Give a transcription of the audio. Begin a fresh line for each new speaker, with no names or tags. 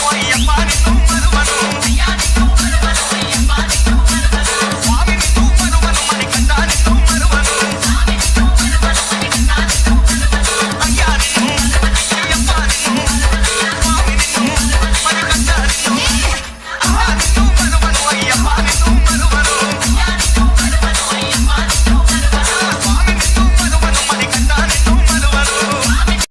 boy.